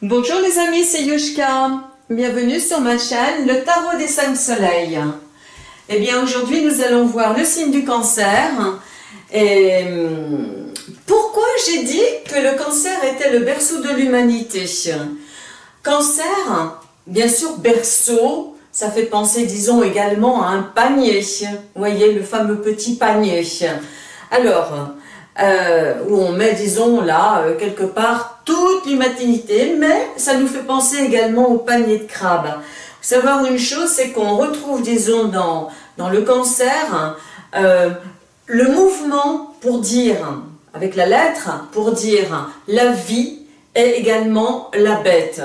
Bonjour les amis, c'est Yushka. Bienvenue sur ma chaîne, le tarot des cinq soleils. Eh bien aujourd'hui nous allons voir le signe du cancer. Et hum, pourquoi j'ai dit que le cancer était le berceau de l'humanité? Cancer, bien sûr berceau, ça fait penser disons également à un panier. Vous voyez le fameux petit panier. Alors, euh, où on met, disons, là, euh, quelque part, toute l'humanité, mais ça nous fait penser également au panier de crabe. Savoir une chose, c'est qu'on retrouve, disons, dans, dans le cancer, euh, le mouvement pour dire, avec la lettre, pour dire la vie et également la bête.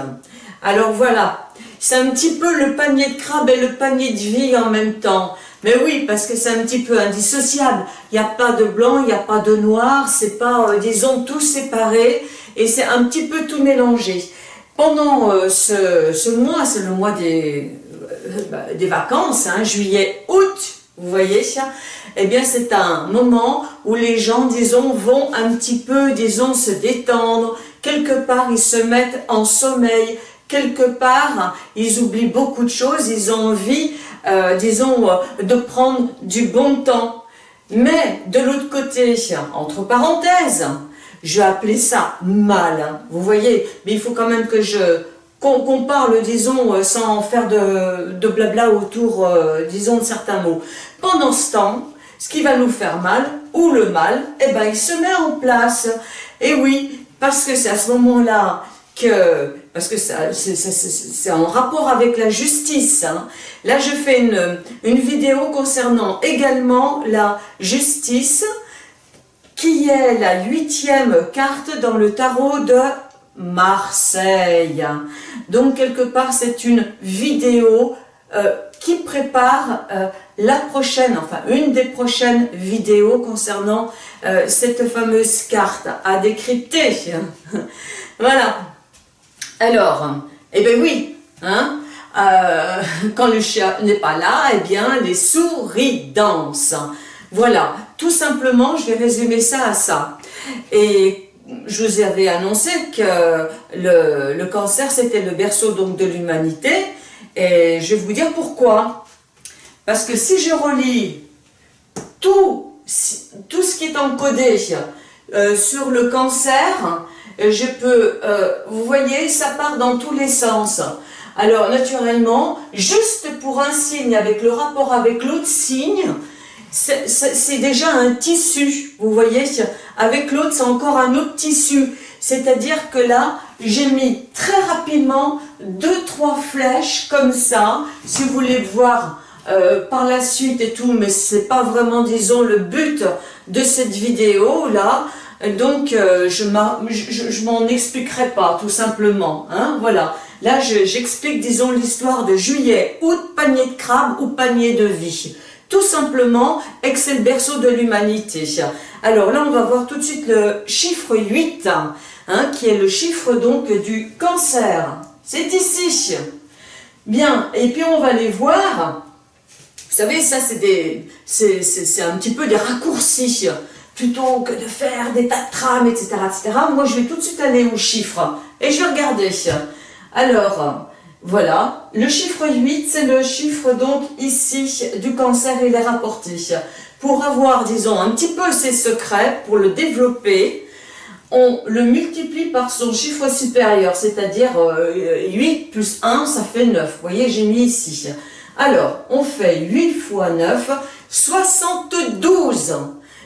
Alors voilà, c'est un petit peu le panier de crabe et le panier de vie en même temps. Mais oui, parce que c'est un petit peu indissociable. Il n'y a pas de blanc, il n'y a pas de noir, c'est pas, euh, disons, tout séparé, et c'est un petit peu tout mélangé. Pendant euh, ce, mois, c'est le mois des, euh, des vacances, hein, juillet, août, vous voyez, eh bien c'est un moment où les gens, disons, vont un petit peu, disons, se détendre, quelque part ils se mettent en sommeil, quelque part ils oublient beaucoup de choses, ils ont envie euh, disons, euh, de prendre du bon temps. Mais de l'autre côté, entre parenthèses, je vais appeler ça mal, hein. vous voyez, mais il faut quand même que je qu'on parle, disons, euh, sans faire de, de blabla autour, disons, de certains mots. Pendant ce temps, ce qui va nous faire mal, ou le mal, eh ben, il se met en place. Et oui, parce que c'est à ce moment-là que, parce que c'est en rapport avec la justice. Hein. Là, je fais une, vidéo concernant également la justice, qui est la huitième carte dans le tarot de Marseille. Donc, quelque part, c'est une vidéo euh, qui prépare euh, la prochaine, enfin une des prochaines vidéos concernant euh, cette fameuse carte à décrypter. voilà, alors, eh bien oui, hein, euh, quand le chat n'est pas là, eh bien les souris dansent. Voilà, tout simplement, je vais résumer ça à ça. Et je vous avais annoncé que le, cancer, c'était le berceau donc de l'humanité. Et je vais vous dire pourquoi. Parce que si je relis tout, ce qui est encodé euh, sur le cancer, je peux, euh, vous voyez, ça part dans tous les sens. Alors, naturellement, juste pour un signe, avec le rapport avec l'autre signe, c'est déjà un tissu, vous voyez, avec l'autre, c'est encore un autre tissu. C'est-à-dire que là, j'ai mis très rapidement deux, trois flèches comme ça, si vous voulez voir euh, par la suite et tout, mais c'est pas vraiment, disons, le but de cette vidéo là. Donc, euh, je m'en expliquerai pas, tout simplement. Hein, voilà. Là, j'explique, disons, l'histoire de juillet, août, panier de crabe ou panier de vie. Tout simplement, et c'est le berceau de l'humanité. Alors là, on va voir tout de suite le chiffre 8, hein, qui est le chiffre donc du cancer. C'est ici. Bien, et puis on va les voir. Vous savez, ça c'est un petit peu des raccourcis plutôt que de faire des tas de trames, etc., etc., moi je vais tout de suite aller aux chiffres et je vais regarder. Alors, voilà, le chiffre 8, c'est le chiffre donc ici du cancer, il est rapporté. Pour avoir, disons, un petit peu ses secrets, pour le développer, on le multiplie par son chiffre supérieur, c'est-à-dire 8 euh, plus 1, ça fait 9. Vous voyez, j'ai mis ici. Alors, on fait 8 fois 9, 72.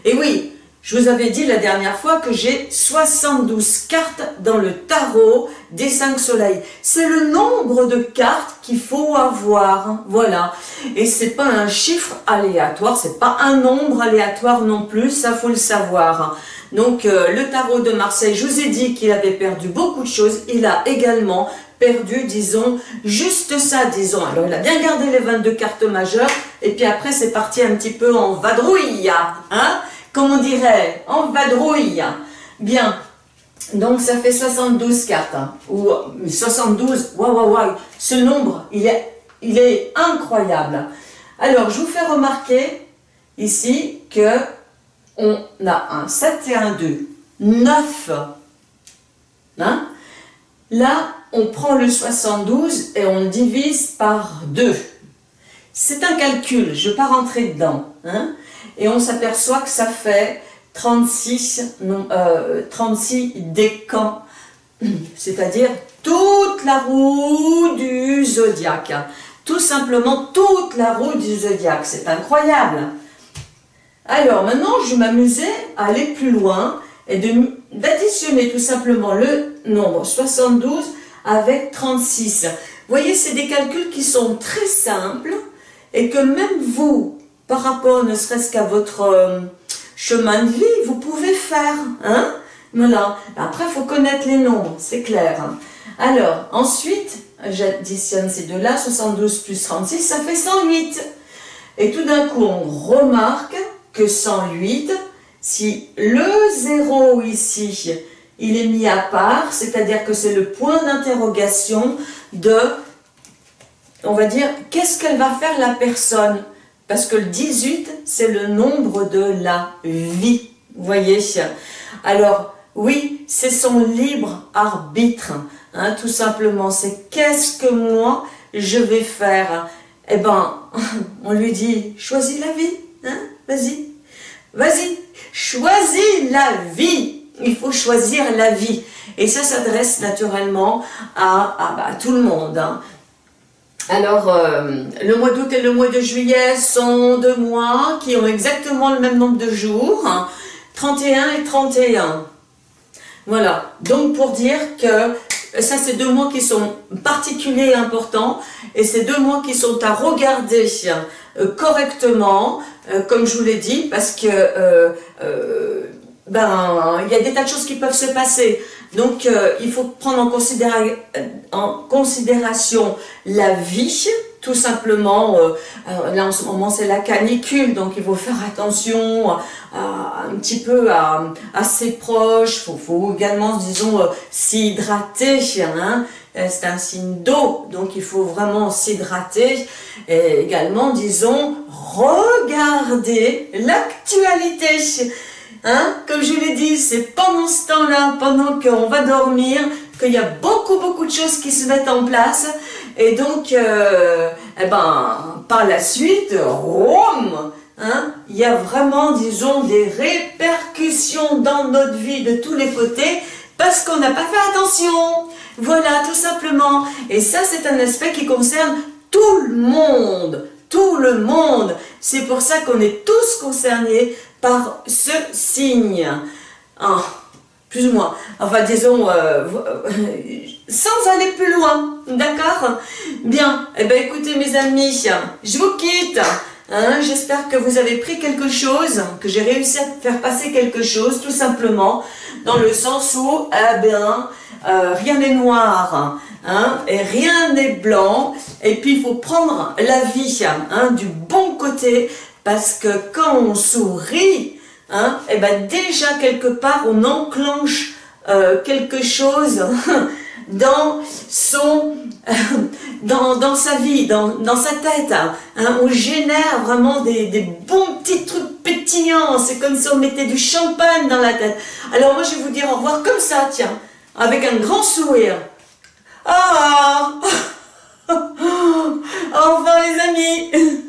Et oui, je vous avais dit la dernière fois que j'ai 72 cartes dans le tarot des 5 soleils. C'est le nombre de cartes qu'il faut avoir, voilà. Et c'est pas un chiffre aléatoire, c'est pas un nombre aléatoire non plus, ça faut le savoir. Donc euh, le tarot de Marseille, je vous ai dit qu'il avait perdu beaucoup de choses, il a également perdu, disons, juste ça, disons. Alors il a bien gardé les 22 cartes majeures, et puis après c'est parti un petit peu en vadrouille, hein comme on dirait, en vadrouille. Bien, donc ça fait 72 cartes, hein. ou 72, waouh, waouh, waouh, ce nombre, il est, il est incroyable. Alors, je vous fais remarquer ici que on a un 7 et un 2, 9. Hein? Là, on prend le 72 et on le divise par 2. C'est un calcul, je ne vais pas rentrer dedans. Hein. Et on s'aperçoit que ça fait 36, non, 36 euh, décans, c'est-à-dire toute la roue du zodiaque. Tout simplement toute la roue du zodiaque. C'est incroyable. Alors maintenant, je m'amuser à aller plus loin et d'additionner tout simplement le nombre 72 avec 36. Vous voyez, c'est des calculs qui sont très simples et que même vous, par rapport ne serait-ce qu'à votre euh, chemin de vie, vous pouvez faire. Hein? Voilà. Après, il faut connaître les nombres, c'est clair. Alors, ensuite, j'additionne ces deux-là, 72 plus 36, ça fait 108. Et tout d'un coup, on remarque que 108, si le 0 ici, il est mis à part, c'est-à-dire que c'est le point d'interrogation de, on va dire, qu'est-ce qu'elle va faire la personne? Parce que le 18, c'est le nombre de la vie, vous voyez Alors, oui, c'est son libre arbitre, hein, tout simplement. C'est qu'est-ce que moi, je vais faire? Eh ben, on lui dit, choisis la vie, hein, vas-y, vas-y, choisis la vie. Il faut choisir la vie. Et ça s'adresse naturellement à, bah, tout le monde. Hein. Alors, euh, le mois d'août et le mois de juillet sont deux mois qui ont exactement le même nombre de jours, 31 et 31. Voilà, donc pour dire que ça c'est deux mois qui sont particuliers et importants, et c'est deux mois qui sont à regarder euh, correctement, euh, comme je vous l'ai dit, parce que ben il y a des tas de choses qui peuvent se passer. Donc il faut prendre en, en considération la vie, tout simplement, euh, euh, là en ce moment c'est la canicule, donc il faut faire attention un petit peu à, ses proches, il faut, également, disons, euh, s'hydrater, hein, c'est un signe d'eau, donc il faut vraiment s'hydrater, et également, disons, regarder l'actualité, hein, comme je l'ai dit, c'est pendant ce temps-là, pendant qu'on va dormir, qu'il y a beaucoup, beaucoup de choses qui se mettent en place. Et donc, euh, eh ben, par la suite, hein, il y a vraiment, disons, des répercussions dans notre vie de tous les côtés parce qu'on n'a pas fait attention. Voilà, tout simplement. Et ça, c'est un aspect qui concerne tout le monde. Tout le monde. C'est pour ça qu'on est tous concernés par ce signe. Ah plus ou moins, enfin disons, euh, sans aller plus loin, d'accord? Bien, eh bien écoutez mes amis, je vous quitte, hein, j'espère que vous avez pris quelque chose, que j'ai réussi à faire passer quelque chose, tout simplement, dans le sens où, eh bien, euh, rien n'est noir, hein, et rien n'est blanc, et puis il faut prendre la vie hein, du bon côté, parce que quand on sourit, hein, et eh ben déjà quelque part on enclenche euh, quelque chose dans son dans, dans, sa vie, dans, dans sa tête. Hein. on génère vraiment des, des, bons petits trucs pétillants. C'est comme si on mettait du champagne dans la tête. Alors moi je vais vous dire au revoir comme ça, tiens, avec un grand sourire. Ah revoir les amis